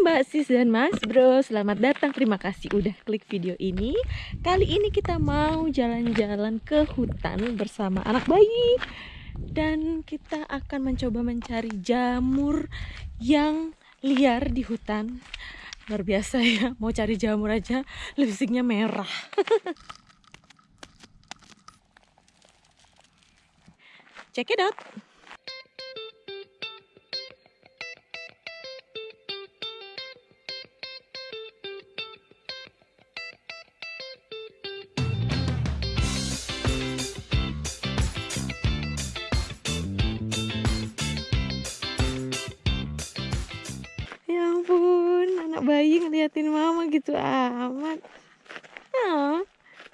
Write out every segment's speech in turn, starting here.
Mbak Sis dan Mas Bro. Selamat datang, terima kasih udah klik video ini. Kali ini kita mau jalan-jalan ke hutan bersama anak bayi. Dan kita akan mencoba mencari jamur yang liar di hutan. Luar biasa ya, mau cari jamur aja lipstiknya merah. Check it out bayi ngeliatin mama gitu amat. Oh,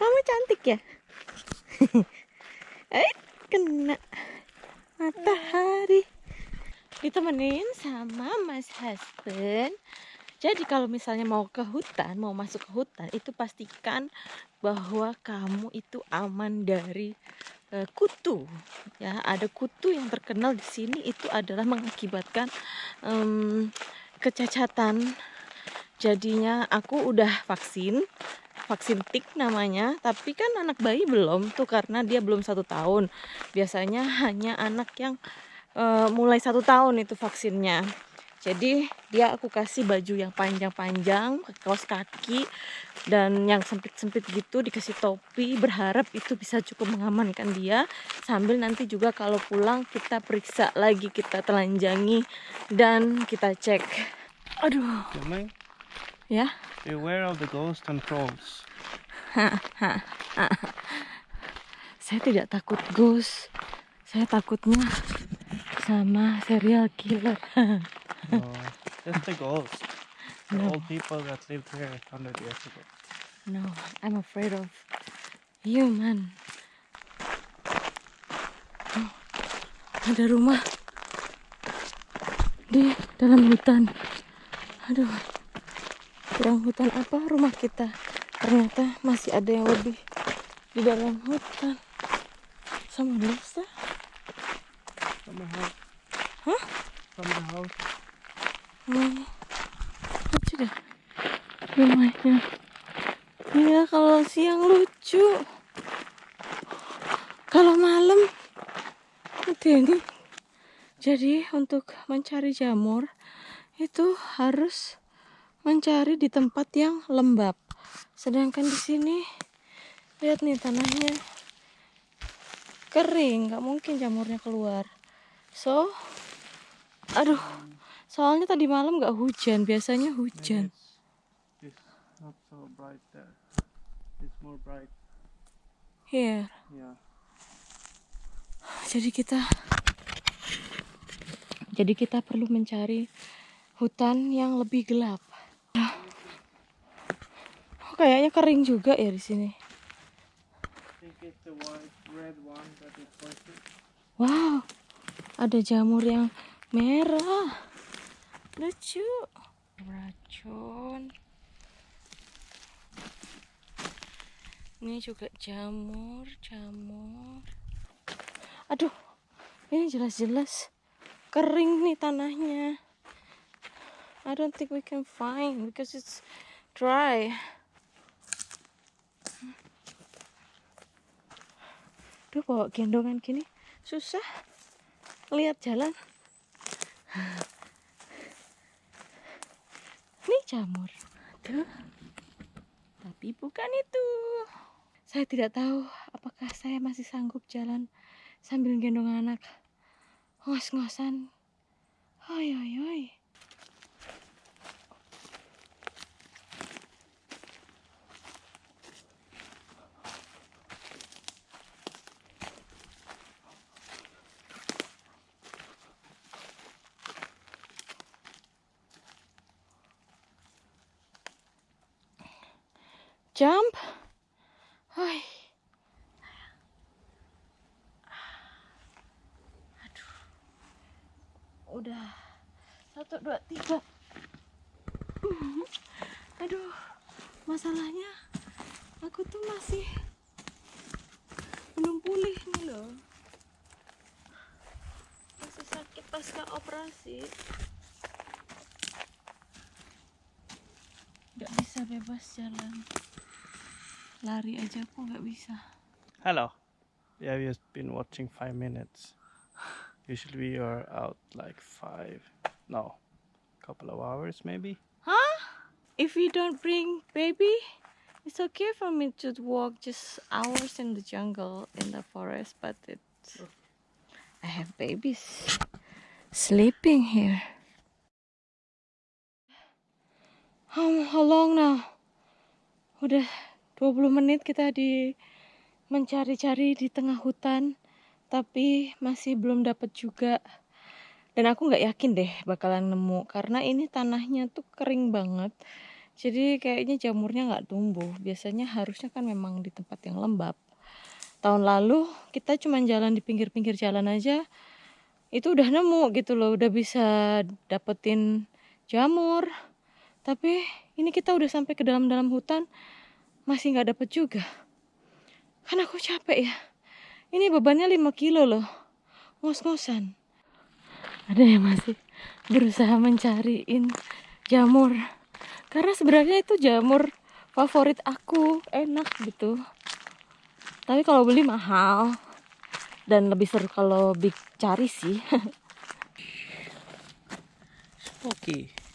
kamu cantik ya? eh, kena matahari. Ditemenin sama Mas Husband. Jadi kalau misalnya mau ke hutan, mau masuk ke hutan, itu pastikan bahwa kamu itu aman dari uh, kutu. Ya, ada kutu yang terkenal di sini itu adalah mengakibatkan um, kecacatan jadinya aku udah vaksin vaksin tik namanya tapi kan anak bayi belum tuh karena dia belum satu tahun. Biasanya hanya anak yang uh, mulai satu tahun itu vaksinnya. Jadi dia aku kasih baju yang panjang-panjang kaos kaki dan yang sempit-sempit gitu dikasih topi berharap itu bisa cukup mengamankan dia. Sambil nanti juga kalau pulang kita periksa lagi kita telanjangi dan kita cek. Aduh Ya beware of the ghost and trolls. saya tidak takut ghost saya takutnya sama serial killer No, just the ghost. The No. old people that lived here 100 years ago. No, I'm afraid of human. Oh, ada rumah di dalam hutan. Aduh, kurang hutan apa rumah kita? Ternyata masih ada yang lebih di dalam hutan. Sama house. Huh? From the house. Hmm, lucu deh rumahnya. Iya, kalau siang lucu. Kalau malam itu ini. Jadi untuk mencari jamur itu harus mencari di tempat yang lembab. Sedangkan di sini lihat nih tanahnya kering, nggak mungkin jamurnya keluar. So, aduh, soalnya tadi malam nggak hujan, biasanya hujan. it's, it's not so bright there. It's more bright Here. here. Jadi kita jadi kita perlu mencari hutan yang lebih gelap. Kayaknya kering juga ya di sini. Wow, ada jamur yang merah. Lucu. Racun. Ini juga jamur, jamur. Aduh, ini jelas-jelas kering nih tanahnya. I don't think we can find because it's dry. Duh, bawa gendongan gini susah lihat jalan. Ini jamur. Tuh. Tapi bukan itu. Saya tidak tahu apakah saya masih sanggup jalan sambil gendong anak. Ngos-ngosan. Oi, oi, oi. Udah. Satu, dua, tiga. Aduh. Masalahnya aku tuh masih belum pulih nih loh. Masih sakit pasca operasi. nggak bisa bebas jalan lari aja aku nggak bisa Hello. Yeah, we have been watching five minutes. Usually we are out like five. No, couple of hours maybe. Huh? If you don't bring baby, it's okay for me to walk just hours in the jungle, in the forest, but it's. I have babies sleeping here. How, how long now? Udah 20 menit kita di mencari-cari di tengah hutan, tapi masih belum dapat juga. Dan aku nggak yakin deh bakalan nemu karena ini tanahnya tuh kering banget. Jadi kayaknya jamurnya nggak tumbuh. Biasanya harusnya kan memang di tempat yang lembab. Tahun lalu kita cuma jalan di pinggir-pinggir jalan aja itu udah nemu gitu loh udah bisa dapetin jamur. Tapi ini kita udah sampai ke dalam-dalam hutan masih nggak dapet juga. Kan aku capek ya ini bebannya 5 kilo loh. Ngos-ngosan. Ada yang masih berusaha mencariin jamur. Karena sebenarnya itu jamur favorit aku. Enak gitu. Tapi kalau beli mahal. Dan lebih seru kalau cari sih. Spooky.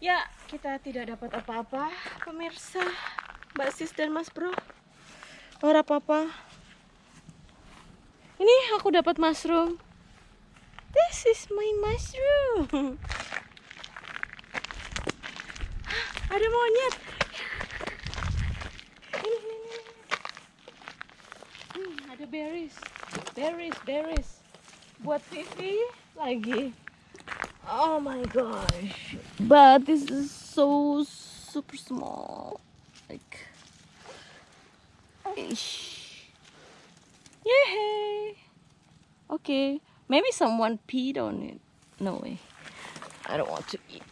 Ya, kita tidak dapat apa-apa, pemirsa, Mbak Sis dan Mas Bro. Ora apa-apa. Ini aku dapat mushroom. This is my mushroom. Ada monyet. Ini, ini, ini. Hmm, ada berries. Berries, berries. Buat Vivi lagi. Oh my gosh. But this is so super small. Like ish. Yay! Okay. Maybe someone peed on it. No way. I don't want to eat.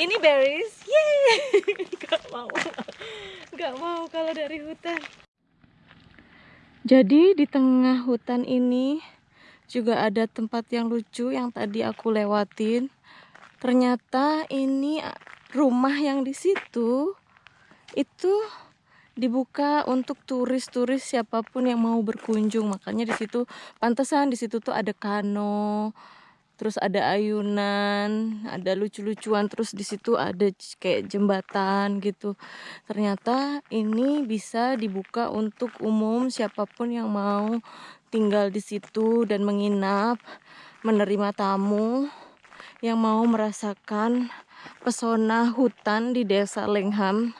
Ini berries. Yay! Gak mau. Gak mau kalau dari hutan. Jadi di tengah hutan ini juga ada tempat yang lucu yang tadi aku lewatin. Ternyata ini rumah yang di situ itu dibuka untuk turis-turis siapa pun yang mau berkunjung. Makanya di situ pantesan di situ tuh ada kano terus ada ayunan ada lucu-lucuan terus di situ ada kayak jembatan gitu. Ternyata ini bisa dibuka untuk umum siapa pun yang mau tinggal di situ dan menginap, menerima tamu yang mau merasakan pesona hutan di desa Lengham.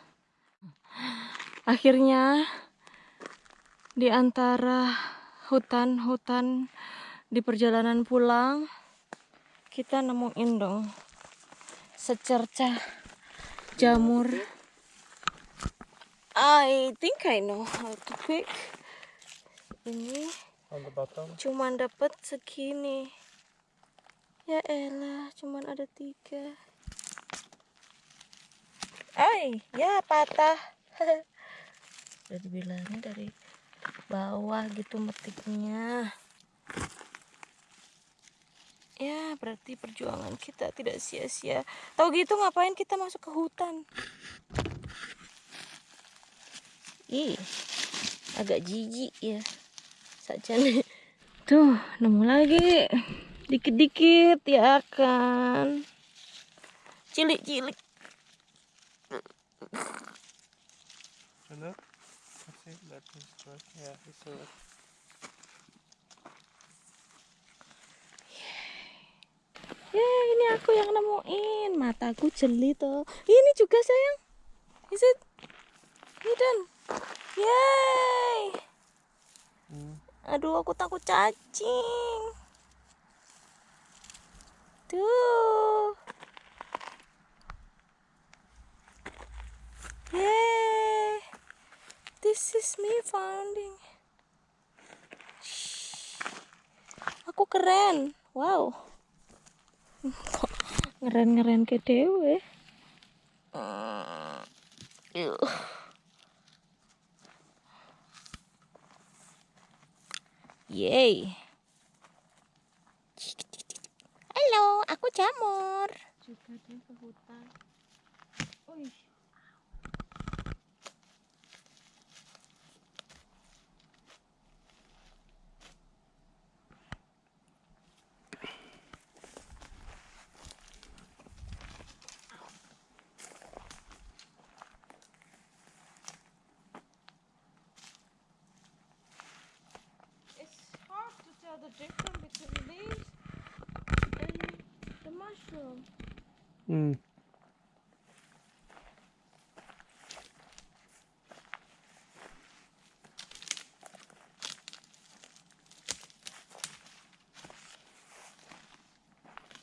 Akhirnya di antara hutan-hutan di perjalanan pulang kita nemuin dong secercah jamur. I think I know how to pick. Ini. Cuman dapat segini. Ya elah cuman ada tiga. Ay ya patah. Udah dibilangin dari bawah gitu metiknya. Ya berarti perjuangan kita tidak sia-sia. Tahu gitu ngapain kita masuk ke hutan? Ih agak jijik ya saja nih. Tuh nemu lagi. Dikit-dikit ya kan? Cilik-cilik. Hello? I think that is good. Yeah, it's ya ini aku yang nemuin. Mataku jeli tuh ini juga sayang. Is it? Hidden yay! Mm. Aduh aku takut cacing. Tuh. Yay this is me finding Shh. aku keren. Wow. Ngeren-ngeren ke dewe Yuh. Yeay. Halo, aku jamur. Juga dia ke hutan. Uih. It's hard to tell the difference between these and the mushroom. Mm.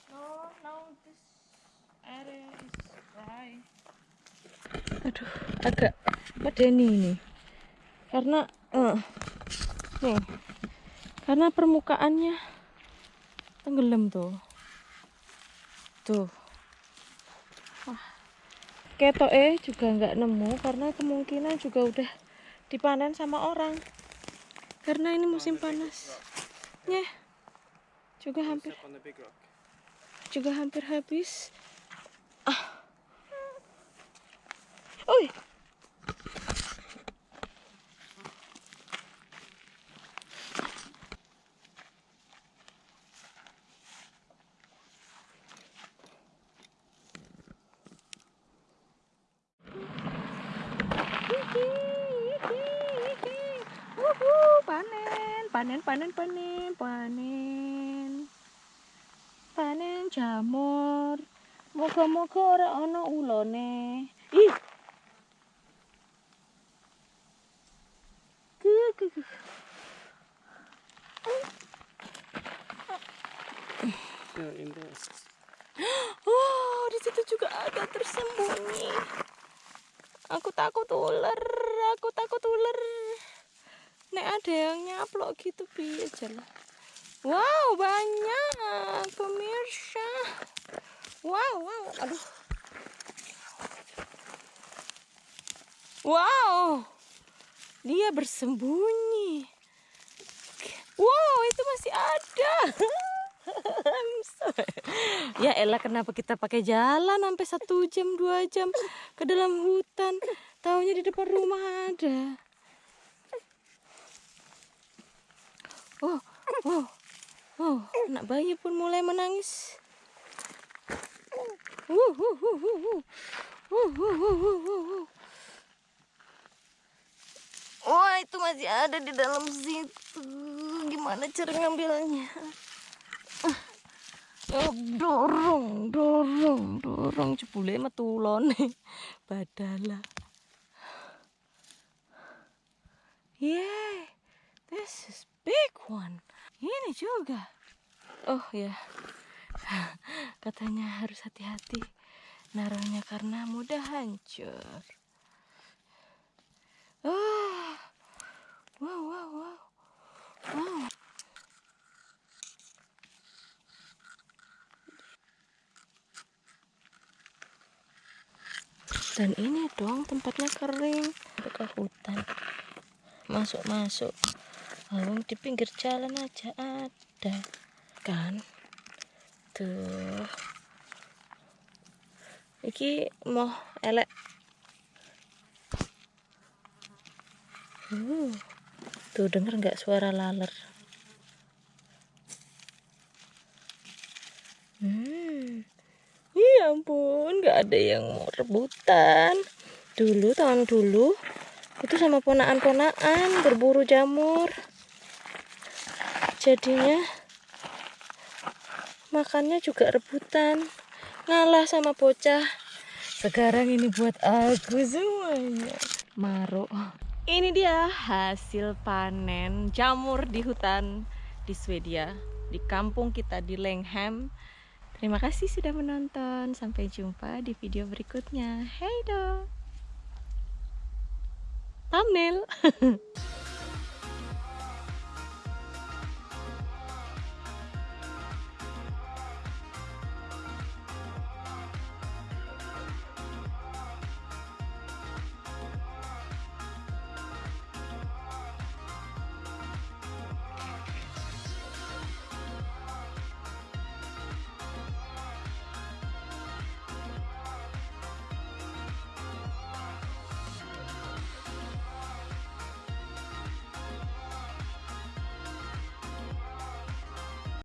No, no, this area is dry. Aduh, agak medeni ini. Karena eh, nih. Karena permukaannya tenggelam tuh. Tuh. Wah. Ketoke juga nggak nemu karena kemungkinan juga udah dipanen sama orang. Karena ini musim panas. Ya. Juga hampir juga hampir habis. Ah. Panen, panen, panen, panen, panen. jamur. Moga-moga ora ana ulone. Ih! There. oh di situ juga ada tersembunyi. Aku takut ular aku takut ular nek ada yang nyaplok gitu piye jalan wow banyak pemirsa. Wow wow aduh. Wow dia bersembunyi. Wow itu masih ada. Ya elah kenapa kita pakai jalan sampai satu jam dua jam ke dalam hutan? Taunya di depan rumah ada oh oh anak bayi pun mulai menangis. Wah itu masih ada di dalam situ. Gimana cara ngambilnya? Oh, dorong, dorong, dorong jebule metulone. Badala. Yeah, this is big one. Ini juga. Oh ya. Katanya harus hati-hati naruhnya karena mudah hancur. Ah. Wow, wow, wow. Wow. dan ini dong tempatnya kering ke hutan masuk-masuk lalu di pinggir jalan aja ada kan? Tuh iki mau elek. Uh, tuh denger nggak suara laler? Hmm. Ya ampun nggak ada yang mau rebutan. Dulu tahun dulu itu sama ponaan-ponaan berburu jamur jadinya makannya juga rebutan. Ngalah sama bocah. Sekarang ini buat aku semuanya. Maro ini dia hasil panen jamur di hutan di Swedia di kampung kita di Lengham terima kasih sudah menonton. Sampai jumpa di video berikutnya. Hey dong thumbnail